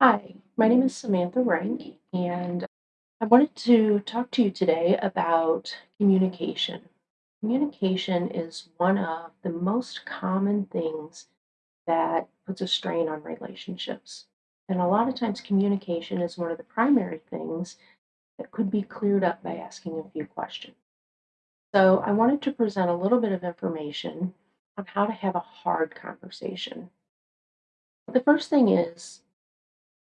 Hi, my name is Samantha Rank, and I wanted to talk to you today about communication. Communication is one of the most common things that puts a strain on relationships. And a lot of times, communication is one of the primary things that could be cleared up by asking a few questions. So, I wanted to present a little bit of information on how to have a hard conversation. The first thing is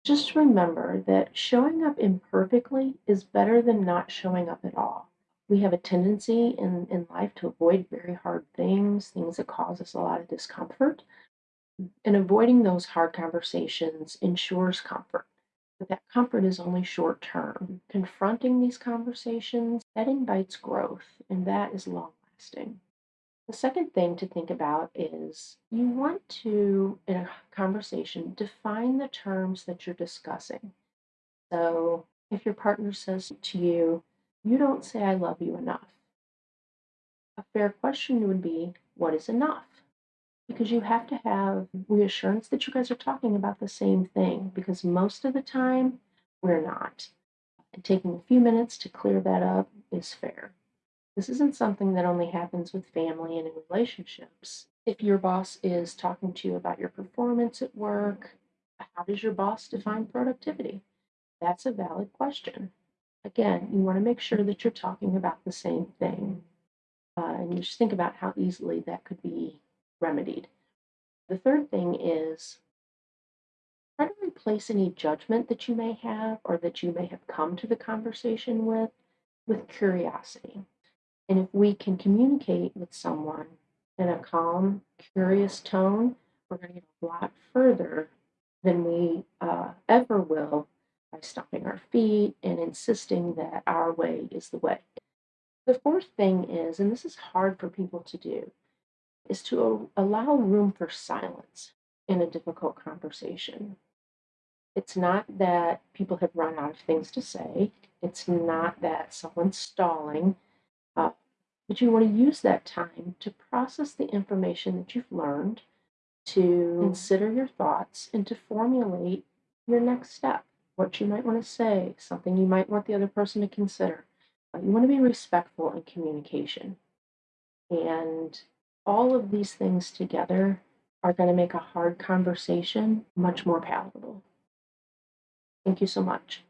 Just remember that showing up imperfectly is better than not showing up at all. We have a tendency in, in life to avoid very hard things, things that cause us a lot of discomfort. And avoiding those hard conversations ensures comfort. But that comfort is only short term. Confronting these conversations, that invites growth, and that is long lasting. The second thing to think about is you want to, in a conversation, define the terms that you're discussing. So if your partner says to you, you don't say I love you enough, a fair question would be, what is enough? Because you have to have reassurance that you guys are talking about the same thing, because most of the time we're not. And taking a few minutes to clear that up is fair. This isn't something that only happens with family and in relationships. If your boss is talking to you about your performance at work, how does your boss define productivity? That's a valid question. Again, you want to make sure that you're talking about the same thing. Uh, and you just think about how easily that could be remedied. The third thing is try to replace any judgment that you may have or that you may have come to the conversation with with curiosity. And if we can communicate with someone in a calm, curious tone, we're going to get a lot further than we uh, ever will by stomping our feet and insisting that our way is the way. The fourth thing is, and this is hard for people to do, is to allow room for silence in a difficult conversation. It's not that people have run out of things to say. It's not that someone's stalling. Uh, but you want to use that time to process the information that you've learned, to consider your thoughts, and to formulate your next step, what you might want to say, something you might want the other person to consider. Uh, you want to be respectful in communication. And all of these things together are going to make a hard conversation much more palatable. Thank you so much.